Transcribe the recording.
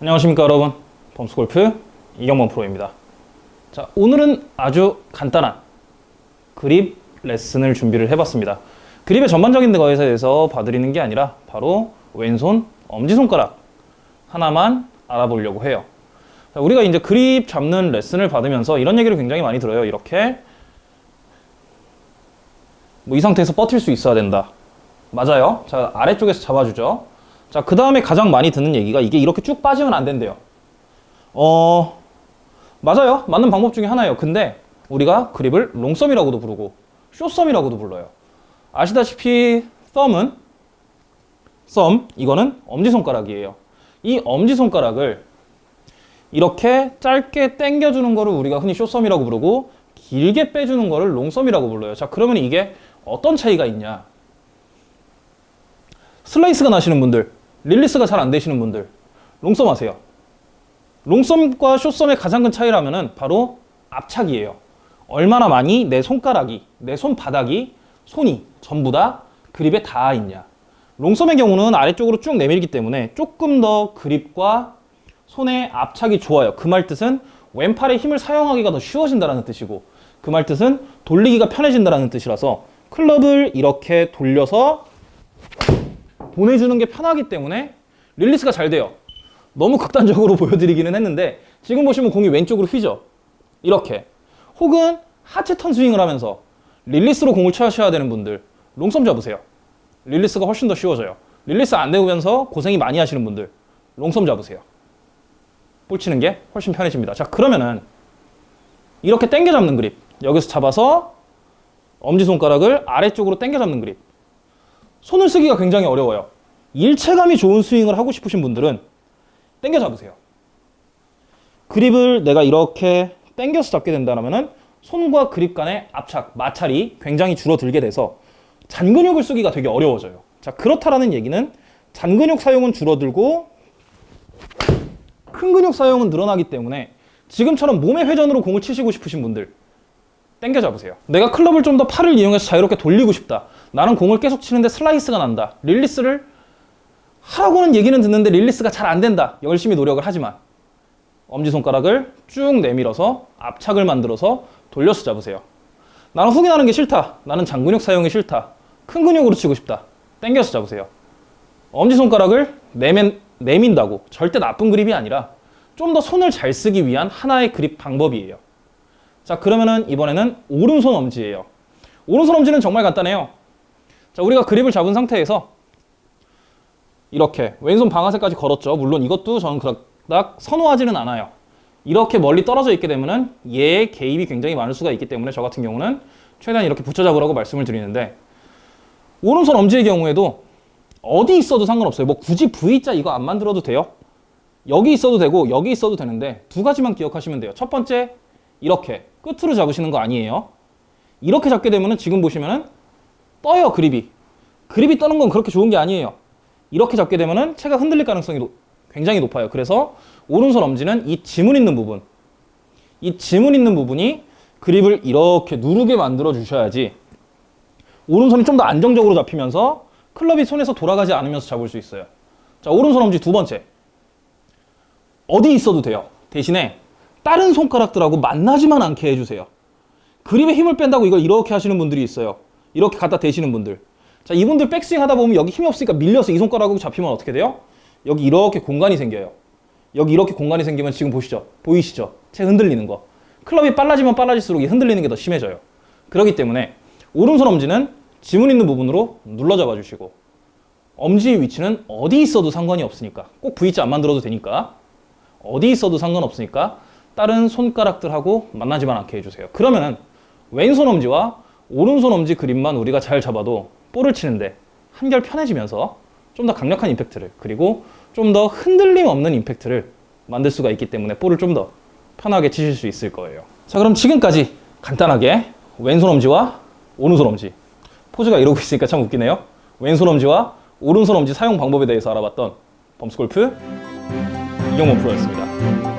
안녕하십니까 여러분. 범스골프 이경범 프로입니다. 자 오늘은 아주 간단한 그립 레슨을 준비를 해봤습니다. 그립의 전반적인 거에 대해서 봐드리는 게 아니라 바로 왼손 엄지손가락 하나만 알아보려고 해요. 자, 우리가 이제 그립 잡는 레슨을 받으면서 이런 얘기를 굉장히 많이 들어요. 이렇게 뭐 이 상태에서 버틸 수 있어야 된다. 맞아요. 자 아래쪽에서 잡아주죠 자, 그 다음에 가장 많이 듣는 얘기가 이게 이렇게 쭉 빠지면 안 된대요. 어, 맞아요. 맞는 방법 중에 하나예요. 근데 우리가 그립을 long thumb이라고도 부르고 short thumb이라고도 불러요. 아시다시피 썸은 썸, 이거는 엄지손가락이에요. 이 엄지손가락을 이렇게 짧게 당겨주는 거를 우리가 흔히 쇼썸이라고 부르고 길게 빼주는 거를 long thumb이라고 불러요. 자, 그러면 이게 어떤 차이가 있냐? 슬라이스가 나시는 분들, 릴리스가 잘 안 되시는 분들, 롱썸 하세요. 롱썸과 숏썸의 가장 큰 차이라면 바로 압착이에요. 얼마나 많이 내 손가락이, 내 손바닥이, 손이 전부 다 그립에 닿아 있냐. long thumb의 경우는 아래쪽으로 쭉 내밀기 때문에 조금 더 그립과 손의 압착이 좋아요. 그 말 뜻은 왼팔의 힘을 사용하기가 더 쉬워진다는 뜻이고 그 말 뜻은 돌리기가 편해진다는 뜻이라서 클럽을 이렇게 돌려서 보내주는 게 편하기 때문에 릴리스가 잘 돼요. 너무 극단적으로 보여드리기는 했는데 지금 보시면 공이 왼쪽으로 휘죠. 이렇게. 혹은 하체 턴 스윙을 하면서 릴리스로 공을 쳐셔야 되는 분들 long thumb 잡으세요. 릴리스가 훨씬 더 쉬워져요. 릴리스 안 되면서 고생이 많이 하시는 분들 long thumb 잡으세요. 볼 치는 게 훨씬 편해집니다. 자 그러면은 이렇게 당겨 잡는 그립 여기서 잡아서 엄지손가락을 아래쪽으로 당겨 잡는 그립 손을 쓰기가 굉장히 어려워요. 일체감이 좋은 스윙을 하고 싶으신 분들은 당겨 잡으세요. 그립을 내가 이렇게 당겨서 잡게 된다면 손과 그립 간의 압착, 마찰이 굉장히 줄어들게 돼서 잔근육을 쓰기가 되게 어려워져요. 자, 그렇다라는 얘기는 잔근육 사용은 줄어들고 큰 근육 사용은 늘어나기 때문에 지금처럼 몸의 회전으로 공을 치시고 싶으신 분들 당겨 잡으세요. 내가 클럽을 좀 더 팔을 이용해서 자유롭게 돌리고 싶다. 나는 공을 계속 치는데 슬라이스가 난다. 릴리스를 하라고는 얘기는 듣는데 릴리스가 잘 안 된다. 열심히 노력을 하지만 엄지손가락을 쭉 내밀어서 압착을 만들어서 돌려서 잡으세요. 나는 훅이 나는 게 싫다. 나는 잔근육 사용이 싫다. 큰 근육으로 치고 싶다. 당겨서 잡으세요. 엄지손가락을 내면, 내민다고 절대 나쁜 그립이 아니라 좀 더 손을 잘 쓰기 위한 하나의 그립 방법이에요. 자 그러면은 이번에는 오른손 엄지예요. 오른손 엄지는 정말 간단해요. 자 우리가 그립을 잡은 상태에서 이렇게 왼손 방아쇠까지 걸었죠. 물론 이것도 저는 그닥 선호하지는 않아요. 이렇게 멀리 떨어져 있게 되면은 얘의 개입이 굉장히 많을 수가 있기 때문에 저 같은 경우는 최대한 이렇게 붙여 잡으라고 말씀을 드리는데 오른손 엄지의 경우에도 어디 있어도 상관없어요. 뭐 굳이 V자 이거 안 만들어도 돼요. 여기 있어도 되고 여기 있어도 되는데 두 가지만 기억하시면 돼요. 첫 번째 이렇게 끝으로 잡으시는 거 아니에요. 이렇게 잡게 되면은 지금 보시면은 떠요 그립이. 그립이 떠는 건 그렇게 좋은 게 아니에요. 이렇게 잡게 되면은 채가 흔들릴 가능성이 노, 굉장히 높아요. 그래서 오른손 엄지는 이 지문 있는 부분, 이 지문 있는 부분이 그립을 이렇게 누르게 만들어 주셔야지 오른손이 좀 더 안정적으로 잡히면서 클럽이 손에서 돌아가지 않으면서 잡을 수 있어요. 자, 오른손 엄지 두 번째. 어디 있어도 돼요. 대신에 다른 손가락들하고 만나지만 않게 해주세요. 그립에 힘을 뺀다고 이걸 이렇게 하시는 분들이 있어요. 이렇게 갖다 대시는 분들. 자, 이분들 백스윙 하다 보면 여기 힘이 없으니까 밀려서 이 손가락하고 잡히면 어떻게 돼요? 여기 이렇게 공간이 생겨요. 여기 이렇게 공간이 생기면 지금 보시죠? 보이시죠? 채 흔들리는 거. 클럽이 빨라지면 빨라질수록 이 흔들리는 게 더 심해져요. 그렇기 때문에 오른손 엄지는 지문 있는 부분으로 눌러 잡아 주시고 엄지의 위치는 어디 있어도 상관이 없으니까 꼭 V자 안 만들어도 되니까 어디 있어도 상관없으니까 다른 손가락들하고 만나지만 않게 해주세요. 그러면은 왼손 엄지와 오른손 엄지 그립만 우리가 잘 잡아도 볼을 치는데 한결 편해지면서 좀 더 강력한 임팩트를 그리고 좀 더 흔들림 없는 임팩트를 만들 수가 있기 때문에 볼을 좀 더 편하게 치실 수 있을 거예요. 자 그럼 지금까지 간단하게 왼손 엄지와 오른손 엄지 포즈가 이러고 있으니까 참 웃기네요. 왼손 엄지와 오른손 엄지 사용 방법에 대해서 알아봤던 범스골프 이경원 프로였습니다.